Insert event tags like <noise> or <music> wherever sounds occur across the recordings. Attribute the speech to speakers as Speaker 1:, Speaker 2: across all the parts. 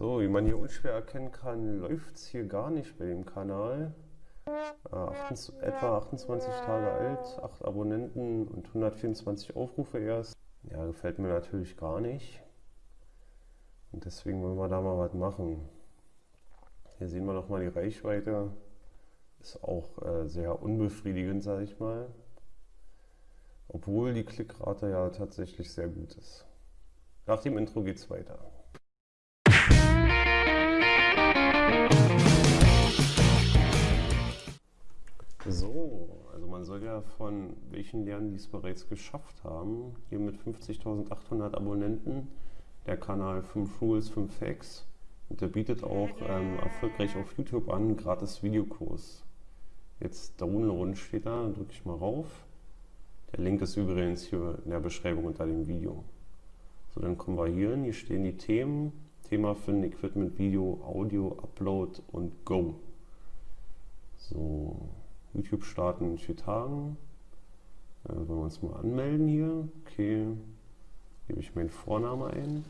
Speaker 1: So, wie man hier unschwer erkennen kann, läuft es hier gar nicht bei dem Kanal. Äh, 28, etwa 28 Tage alt, 8 Abonnenten und 124 Aufrufe erst. Ja, gefällt mir natürlich gar nicht. Und deswegen wollen wir da mal was machen. Hier sehen wir nochmal die Reichweite. Ist auch äh, sehr unbefriedigend, sage ich mal. Obwohl die Klickrate ja tatsächlich sehr gut ist. Nach dem Intro geht's weiter. So, also man soll ja von welchen lernen, die es bereits geschafft haben. Hier mit 50.800 Abonnenten der Kanal 5 Rules, 5 Facts. Und der bietet auch ähm, erfolgreich auf YouTube an, gratis Videokurs. Jetzt downloaden steht da, drücke ich mal rauf. Der Link ist übrigens hier in der Beschreibung unter dem Video. So, dann kommen wir hier hin, hier stehen die Themen. Thema finden, Equipment, Video, Audio, Upload und Go. So, YouTube starten in vier Tagen. Äh, wollen wir uns mal anmelden hier. Okay, gebe ich meinen Vornamen ein.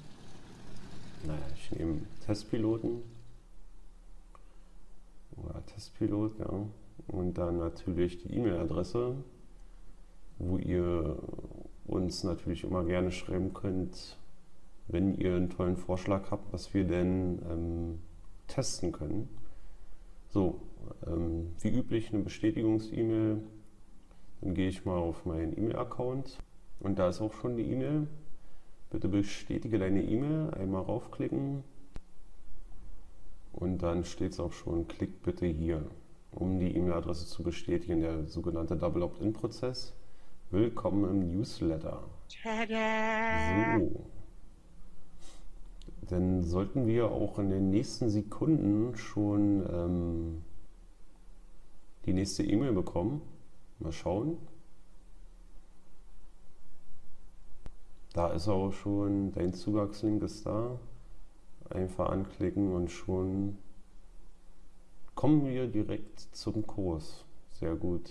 Speaker 1: Naja, ich nehme Testpiloten. Oder Testpilot, ja. Und dann natürlich die E-Mail-Adresse, wo ihr uns natürlich immer gerne schreiben könnt, wenn ihr einen tollen Vorschlag habt, was wir denn ähm, testen können. So, ähm, wie üblich eine Bestätigungs-E-Mail. Dann gehe ich mal auf meinen E-Mail-Account und da ist auch schon die E-Mail. Bitte bestätige deine E-Mail, einmal raufklicken und dann steht es auch schon, klick bitte hier, um die E-Mail-Adresse zu bestätigen, der sogenannte Double Opt-in-Prozess. Willkommen im Newsletter. So. Dann sollten wir auch in den nächsten Sekunden schon ähm, die nächste E-Mail bekommen. Mal schauen. Da ist auch schon, dein Zugangslink ist da. Einfach anklicken und schon kommen wir direkt zum Kurs. Sehr gut.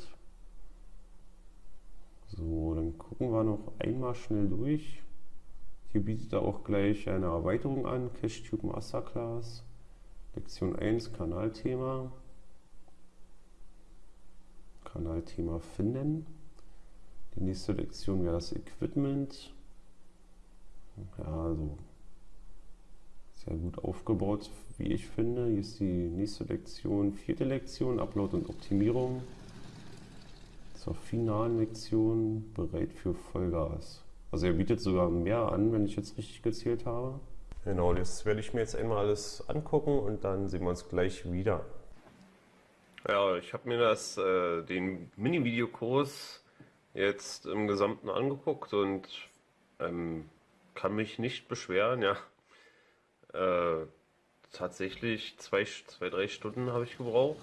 Speaker 1: So, dann gucken wir noch einmal schnell durch. Hier bietet er auch gleich eine Erweiterung an, CacheTube Masterclass, Lektion 1, Kanalthema. Kanalthema finden. Die nächste Lektion wäre das Equipment. Ja, also sehr gut aufgebaut, wie ich finde. Hier ist die nächste Lektion, vierte Lektion, Upload und Optimierung. Zur finalen Lektion, bereit für Vollgas. Also er bietet sogar mehr an, wenn ich jetzt richtig gezählt habe. Genau, das werde ich mir jetzt einmal alles angucken und dann sehen wir uns gleich wieder. Ja, ich habe mir das, äh, den Mini-Videokurs jetzt im Gesamten angeguckt und ähm, kann mich nicht beschweren, ja. Äh, tatsächlich zwei, zwei, drei Stunden habe ich gebraucht.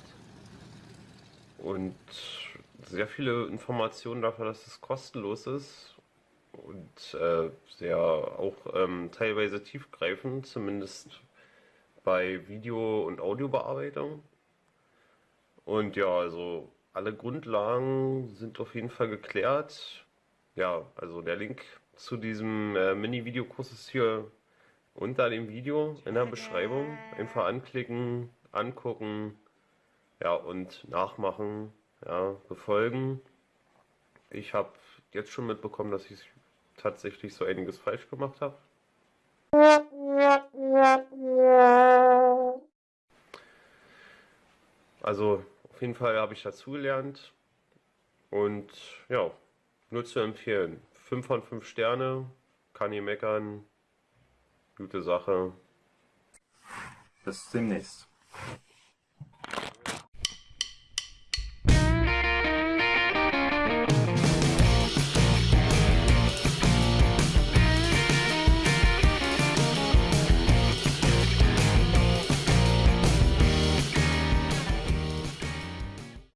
Speaker 1: Und sehr viele Informationen dafür, dass es kostenlos ist. Und äh, sehr auch ähm, teilweise tiefgreifend, zumindest bei Video- und Audiobearbeitung. Und ja, also alle Grundlagen sind auf jeden Fall geklärt. Ja, also der Link zu diesem äh, Mini-Videokurs ist hier unter dem Video in der Beschreibung. Einfach anklicken, angucken, ja, und nachmachen, ja, befolgen. Ich habe jetzt schon mitbekommen, dass ich tatsächlich so einiges falsch gemacht habe. <laughs> Also auf jeden Fall habe ich dazugelernt und ja, nur zu empfehlen. 5 von 5 Sterne, kann nie meckern, gute Sache.
Speaker 2: Bis demnächst.